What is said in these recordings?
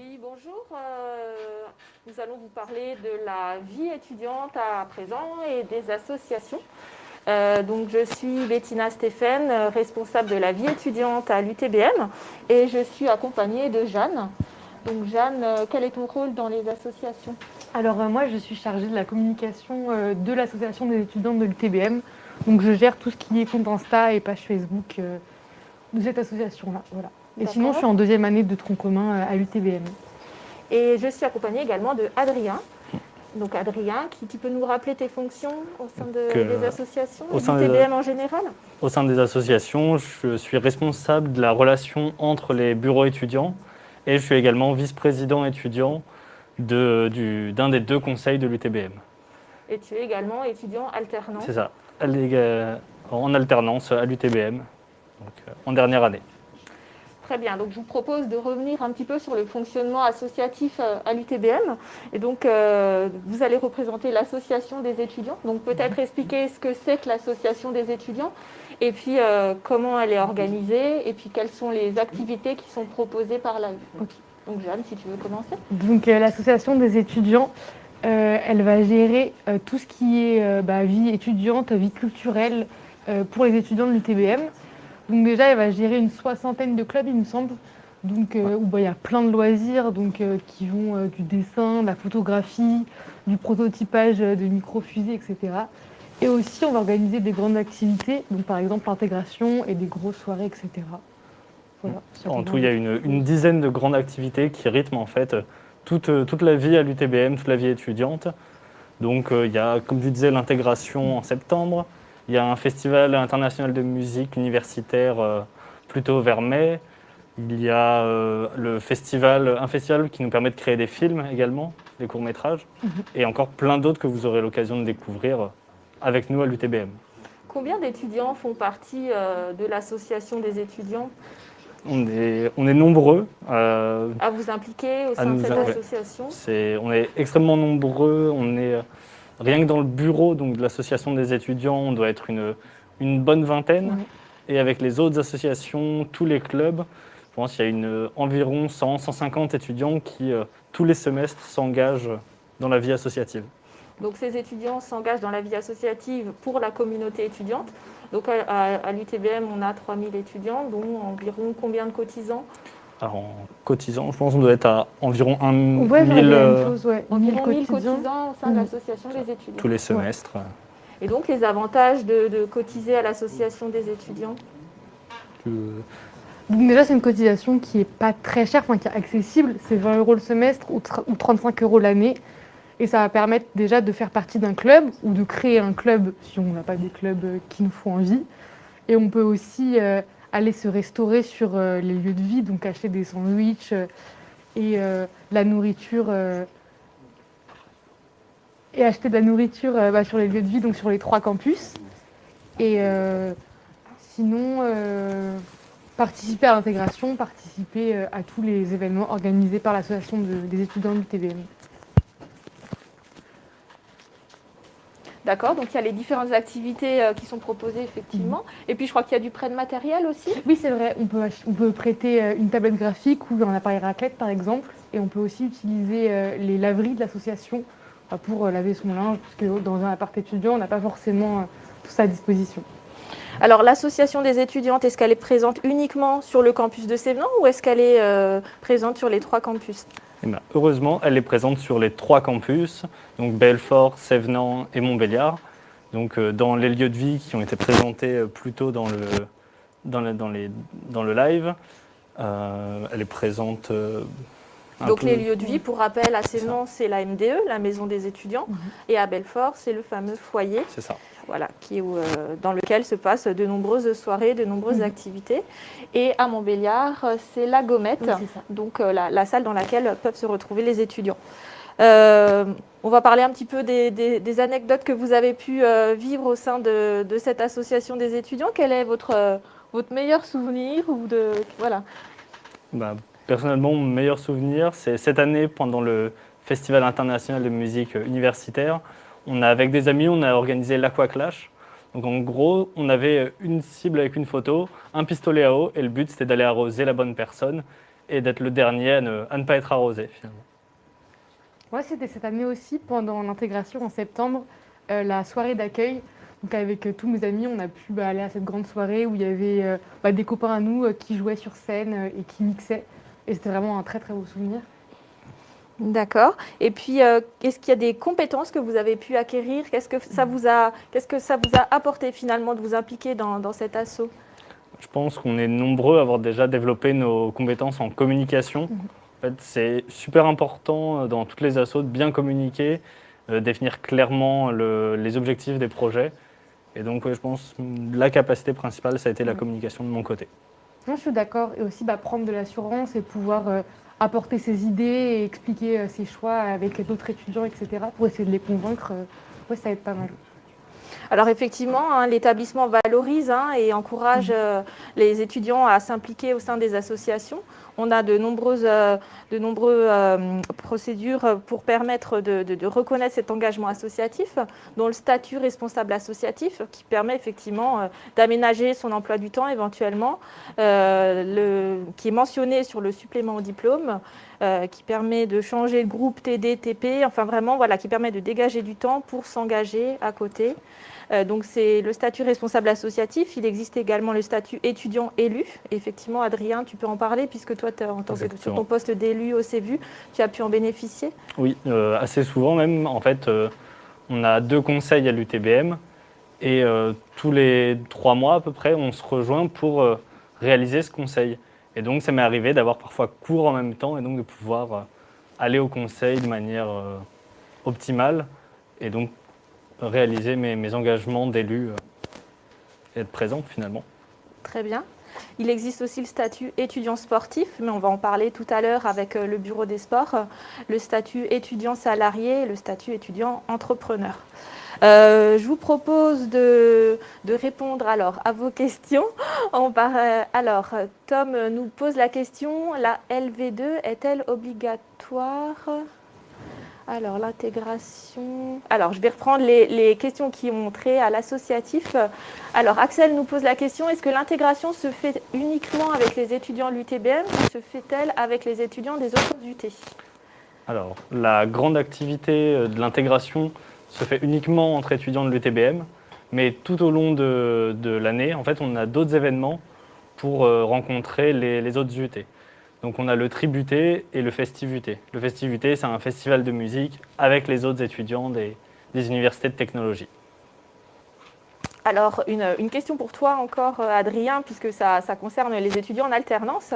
Oui, bonjour. Euh, nous allons vous parler de la vie étudiante à présent et des associations. Euh, donc, je suis Bettina Stéphane, responsable de la vie étudiante à l'UTBM et je suis accompagnée de Jeanne. Donc Jeanne, euh, quel est ton rôle dans les associations? Alors moi, je suis chargée de la communication de l'association des étudiants de l'UTBM. Donc je gère tout ce qui est compte Insta et page Facebook de cette association-là. Voilà. Et sinon, je suis en deuxième année de tronc commun à l'UTBM. Et je suis accompagnée également de Adrien. Donc Adrien, qui, tu peux nous rappeler tes fonctions au sein des associations, au sein TBM en général? Au sein des associations, je suis responsable de la relation entre les bureaux étudiants et je suis également vice-président étudiant d'un de, des deux conseils de l'UTBM. Et tu es également étudiant alternant C'est ça, en alternance à l'UTBM, euh, en dernière année. Très bien, donc je vous propose de revenir un petit peu sur le fonctionnement associatif euh, à l'UTBM. Et donc, euh, vous allez représenter l'association des étudiants. Donc, peut-être expliquer ce que c'est que l'association des étudiants, et puis euh, comment elle est organisée, et puis quelles sont les activités qui sont proposées par la... Donc, Jeanne, si tu veux commencer. Donc, l'association des étudiants, elle va gérer tout ce qui est bah, vie étudiante, vie culturelle pour les étudiants de l'UTBM. Donc déjà, elle va gérer une soixantaine de clubs, il me semble, donc, euh, où bah, il y a plein de loisirs donc, euh, qui vont euh, du dessin, de la photographie, du prototypage de micro-fusées, etc. Et aussi, on va organiser des grandes activités, donc par exemple l'intégration et des grosses soirées, etc. en tout, il y a une, dizaine de grandes activités qui rythment en fait toute, toute la vie à l'UTBM, toute la vie étudiante. Donc il y a, comme tu disais, l'intégration en septembre, il y a un festival international de musique universitaire euh, plutôt vers mai. Il y a euh, le festival, un festival qui nous permet de créer des films également, des courts-métrages, mhm. et encore plein d'autres que vous aurez l'occasion de découvrir avec nous à l'UTBM. Combien d'étudiants font partie euh, de l'association des étudiants? On est, on est nombreux. à vous impliquer au sein de cette association? On est extrêmement nombreux. On est Rien que dans le bureau donc, de l'association des étudiants, on doit être une, une bonne vingtaine. Et avec les autres associations, tous les clubs, je pense qu'il y a une, environ 100, 150 étudiants qui, euh, tous les semestres, s'engagent dans la vie associative. Donc ces étudiants s'engagent dans la vie associative pour la communauté étudiante. Donc à, l'UTBM, on a 3000 étudiants, dont environ combien de cotisants? Alors, en cotisant, je pense qu'on doit être à environ 1 ouais, 1000, euh, chose, ouais. environ 1000 cotisants. au sein de l'association des étudiants. Tous les semestres. Et donc, les avantages de, cotiser à l'association des étudiants? Déjà, c'est une cotisation qui n'est pas très chère, enfin qui est accessible. C'est 20 euros le semestre ou, 35 euros l'année. Et ça va permettre déjà de faire partie d'un club ou de créer un club si on n'a pas des clubs qui nous font envie. Et on peut aussi euh, aller se restaurer sur euh, les lieux de vie, donc acheter des sandwichs euh, et euh, la nourriture et acheter de la nourriture bah, sur les lieux de vie, donc sur les trois campus. Et sinon, participer à l'intégration, participer à tous les événements organisés par l'association des étudiants du TVM. D'accord, donc il y a les différentes activités euh, qui sont proposées effectivement. Mhm. Et puis je crois qu'il y a du prêt de matériel aussi. Oui, c'est vrai. On peut, on peut prêter euh, une tablette graphique ou un appareil raclette par exemple. Et on peut aussi utiliser euh, les laveries de l'association pour laver son linge, parce que dans un appart étudiant, on n'a pas forcément tout ça à disposition. Alors l'association des étudiantes, est-ce qu'elle est présente uniquement sur le campus de Sévenan ou est-ce qu'elle est, présente sur les trois campus? Eh ben, heureusement, elle est présente sur les trois campus, donc Belfort, Sévenant et Montbéliard. Donc euh, dans les lieux de vie qui ont été présentés euh, plus tôt dans le, dans le, live, euh, elle est présente donc les lieux de vie, pour rappel, à Sévenant, c'est la MDE, la maison des étudiants, mhm. et à Belfort, c'est le fameux foyer. C'est ça voilà, qui, euh, dans lequel se passent de nombreuses soirées, de nombreuses mhm. activités. Et à Montbéliard, c'est la Gommette, donc euh, la, salle dans laquelle peuvent se retrouver les étudiants. Euh, on va parler un petit peu des, anecdotes que vous avez pu vivre au sein de, cette association des étudiants. Quel est votre, votre meilleur souvenir ou de, voilà. Bah, personnellement, mon meilleur souvenir, c'est cette année pendant le Festival international de musique universitaire on a, avec des amis, on a organisé l'Aqua-Clash. Donc en gros, on avait une cible avec une photo, un pistolet à eau, et le but c'était d'aller arroser la bonne personne. et d'être le dernier à ne, pas être arrosé finalement. Moi, c'était cette année aussi, pendant l'intégration en septembre, euh, la soirée d'accueil. Donc avec euh, tous mes amis, on a pu bah, aller à cette grande soirée où il y avait euh, bah, des copains à nous qui jouaient sur scène et qui mixaient. Et c'était vraiment un très très beau souvenir. D'accord. Et puis, est-ce qu'il y a des compétences que vous avez pu acquérir? Qu'est-ce que ça vous a, qu'est-ce que ça vous a apporté finalement de vous impliquer dans, dans cet assaut? Je pense qu'on est nombreux à avoir déjà développé nos compétences en communication. Mhm. En fait, c'est super important dans toutes les assauts de bien communiquer, euh, définir clairement les objectifs des projets. Et donc, je pense la capacité principale, ça a été la communication de mon côté. Je suis d'accord. Et aussi bah, prendre de l'assurance et pouvoir euh, apporter ses idées et expliquer euh, ses choix avec d'autres étudiants, etc. pour essayer de les convaincre. ouais, ça aide pas mal. Alors effectivement, hein, l'établissement valorise hein, et encourage mmh. les étudiants à s'impliquer au sein des associations. On a de nombreuses, euh, euh, procédures pour permettre de, reconnaître cet engagement associatif, dont le statut responsable associatif, qui permet effectivement euh, d'aménager son emploi du temps éventuellement, le, qui est mentionné sur le supplément au diplôme, qui permet de changer de groupe TD, TP, enfin vraiment, voilà, qui permet de dégager du temps pour s'engager à côté. Euh, donc c'est le statut responsable associatif. Il existe également le statut étudiant élu. effectivement, Adrien, tu peux en parler puisque toi, en tant que, sur ton poste d'élu au CEVU, tu as pu en bénéficier Oui, euh, assez souvent même. En fait, euh, on a deux conseils à l'UTBM et tous les trois mois à peu près, on se rejoint pour réaliser ce conseil. Et donc, ça m'est arrivé d'avoir parfois cours en même temps et donc de pouvoir aller au conseil de manière optimale et donc réaliser mes, engagements d'élu euh, et être présent finalement. Très bien. Il existe aussi le statut étudiant sportif, mais on va en parler tout à l'heure avec euh, le bureau des sports, le statut étudiant salarié et le statut étudiant entrepreneur. Euh, je vous propose de, répondre alors à vos questions. On alors, Tom nous pose la question, la LV2 est-elle obligatoire? Alors, l'intégration. Alors, je vais reprendre les, questions qui ont trait à l'associatif. Alors, Axel nous pose la question est-ce que l'intégration se fait uniquement avec les étudiants de l'UTBM ou se fait-elle avec les étudiants des autres UT Alors, la grande activité euh, de l'intégration se fait uniquement entre étudiants de l'UTBM, mais tout au long de, l'année, en fait, on a d'autres événements pour euh, rencontrer les, les autres UT. Donc on a le Tributé et le Festivuté. Le Festivuté, c'est un festival de musique avec les autres étudiants des, universités de technologie. Alors, une, question pour toi encore, euh, Adrien, puisque ça, concerne les étudiants en alternance.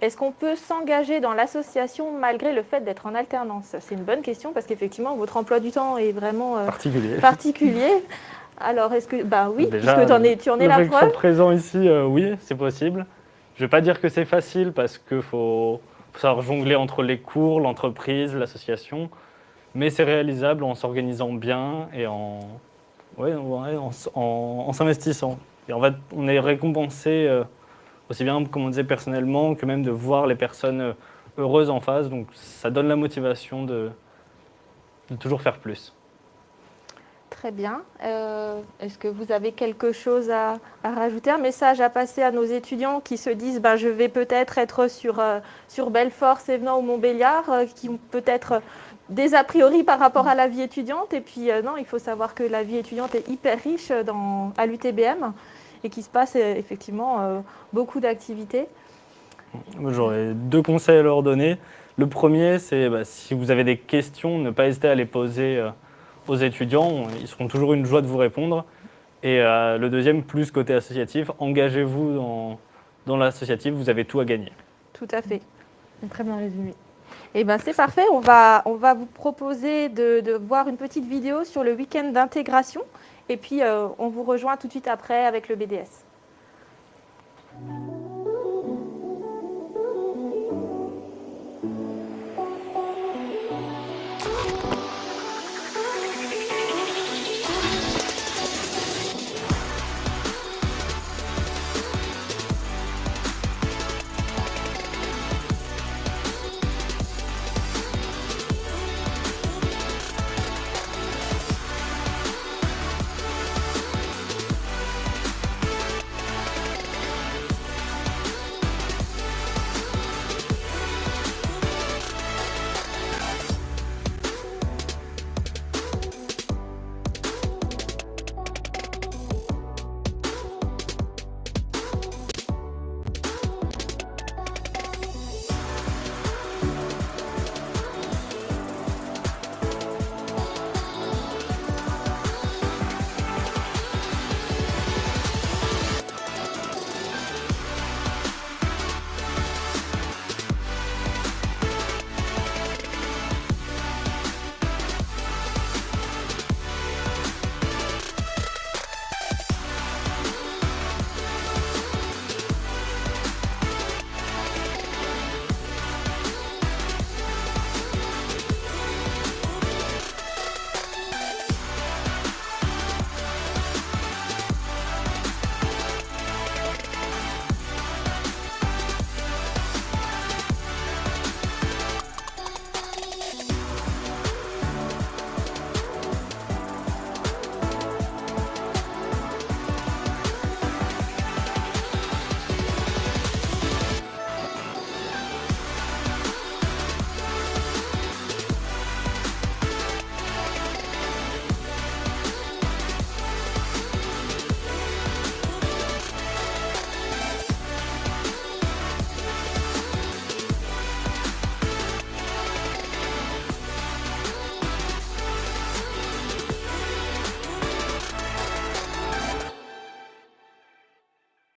Est-ce qu'on peut s'engager dans l'association malgré le fait d'être en alternance? C'est une bonne question parce qu'effectivement, votre emploi du temps est vraiment euh, particulier. Alors, est-ce que... Ben oui, puisque en es, tu en es la preuve. présent ici, euh, oui, c'est possible. Je ne vais pas dire que c'est facile parce qu'il faut, savoir jongler entre les cours, l'entreprise, l'association, mais c'est réalisable en s'organisant bien et en, s'investissant. On est récompensé euh, aussi bien, comme on disait personnellement, que même de voir les personnes euh, heureuses en face. Donc ça donne la motivation de toujours faire plus. Très bien. Euh, est-ce que vous avez quelque chose à, rajouter Un message à passer à nos étudiants qui se disent ben, je vais peut-être être sur, euh, sur Belfort, Sévenant ou Montbéliard, euh, qui ont peut-être des a priori par rapport à la vie étudiante? Et puis non, il faut savoir que la vie étudiante est hyper riche dans, à l'UTBM et qu'il se passe effectivement beaucoup d'activités. J'aurais deux conseils à leur donner. Le premier, c'est bah, si vous avez des questions, ne pas hésiter à les poser aux étudiants. Ils seront toujours une joie de vous répondre. Et euh, le deuxième, plus côté associatif, engagez-vous dans, dans l'associatif, vous avez tout à gagner. Tout à fait. Très bien résumé. Eh ben, c'est parfait. On va, on va vous proposer de, de, voir une petite vidéo sur le week-end d'intégration. Et puis, euh, on vous rejoint tout de suite après avec le BDS.